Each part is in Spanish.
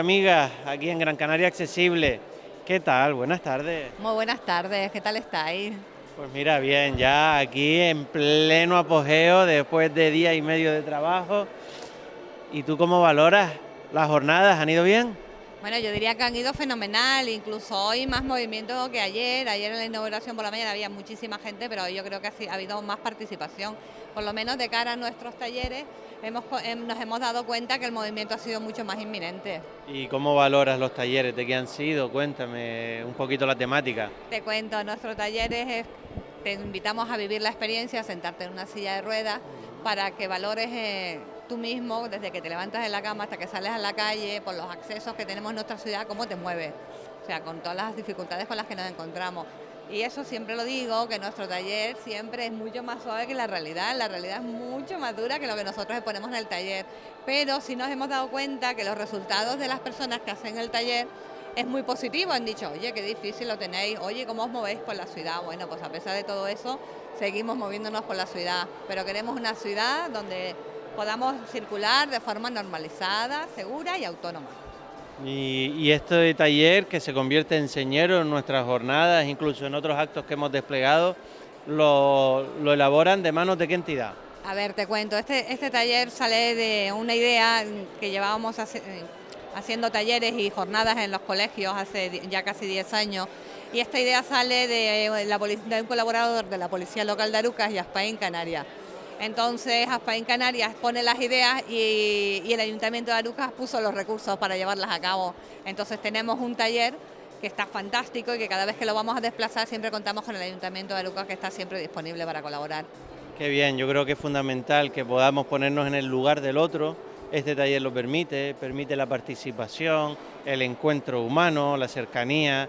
amigas aquí en Gran Canaria Accesible. ¿Qué tal? Buenas tardes. Muy buenas tardes, ¿qué tal estáis? Pues mira, bien, ya aquí en pleno apogeo después de día y medio de trabajo. ¿Y tú cómo valoras las jornadas? ¿Han ido bien? Bueno, yo diría que han ido fenomenal, incluso hoy más movimiento que ayer. Ayer en la inauguración por la mañana había muchísima gente, pero hoy yo creo que ha habido más participación. Por lo menos de cara a nuestros talleres hemos, em, nos hemos dado cuenta que el movimiento ha sido mucho más inminente. ¿Y cómo valoras los talleres? ¿De qué han sido? Cuéntame un poquito la temática. Te cuento, nuestros talleres te invitamos a vivir la experiencia, a sentarte en una silla de ruedas para que valores... Eh, tú mismo, desde que te levantas de la cama hasta que sales a la calle, por los accesos que tenemos en nuestra ciudad, cómo te mueves, o sea, con todas las dificultades con las que nos encontramos. Y eso siempre lo digo, que nuestro taller siempre es mucho más suave que la realidad, la realidad es mucho más dura que lo que nosotros exponemos en el taller, pero sí nos hemos dado cuenta que los resultados de las personas que hacen el taller es muy positivo, han dicho, oye, qué difícil lo tenéis, oye, ¿cómo os movéis por la ciudad? Bueno, pues a pesar de todo eso, seguimos moviéndonos por la ciudad, pero queremos una ciudad donde podamos circular de forma normalizada, segura y autónoma. Y, esto de taller que se convierte en señero en nuestras jornadas, incluso en otros actos que hemos desplegado, lo, elaboran de manos de qué entidad? A ver, te cuento, este, este taller sale de una idea que llevábamos haciendo talleres y jornadas en los colegios hace ya casi 10 años y esta idea sale de, de un colaborador de la Policía Local de Arucas y Aspaín, Canarias. Entonces Aspaín Canarias pone las ideas y, el Ayuntamiento de Arucas puso los recursos para llevarlas a cabo. Entonces tenemos un taller que está fantástico y que cada vez que lo vamos a desplazar siempre contamos con el Ayuntamiento de Arucas que está siempre disponible para colaborar. Qué bien, yo creo que es fundamental que podamos ponernos en el lugar del otro. Este taller lo permite, permite la participación, el encuentro humano, la cercanía.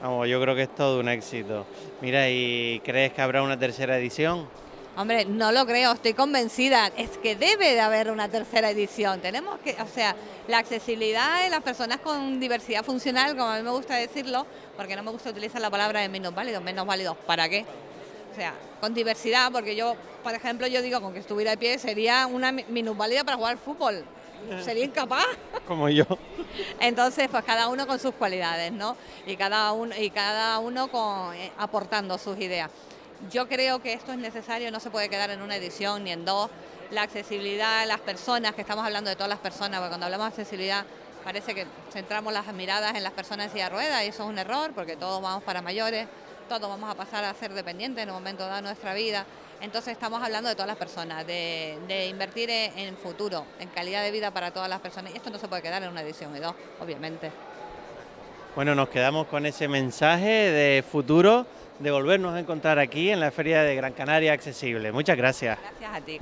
Vamos, yo creo que es todo un éxito. Mira, ¿y crees que habrá una tercera edición? Hombre, no lo creo, estoy convencida. Es que debe de haber una tercera edición. Tenemos que, o sea, la accesibilidad de las personas con diversidad funcional, como a mí me gusta decirlo, porque no me gusta utilizar la palabra de menos válidos, menos válidos, ¿para qué? O sea, con diversidad, porque yo, por ejemplo, yo digo, con que estuviera de pie, sería una minusválida para jugar fútbol. Sería incapaz. Como yo. Entonces, pues cada uno con sus cualidades, ¿no? Y cada uno, y cada uno con, eh, aportando sus ideas. Yo creo que esto es necesario, no se puede quedar en una edición ni en dos. La accesibilidad las personas, que estamos hablando de todas las personas, porque cuando hablamos de accesibilidad parece que centramos las miradas en las personas en silla de ruedas y eso es un error porque todos vamos para mayores, todos vamos a pasar a ser dependientes en un momento dado de nuestra vida. Entonces estamos hablando de todas las personas, de, invertir en, en, futuro, en calidad de vida para todas las personas. Y esto no se puede quedar en una edición y dos, obviamente. Bueno, nos quedamos con ese mensaje de futuro de volvernos a encontrar aquí en la Feria de Gran Canaria Accesible. Muchas gracias. Gracias a ti.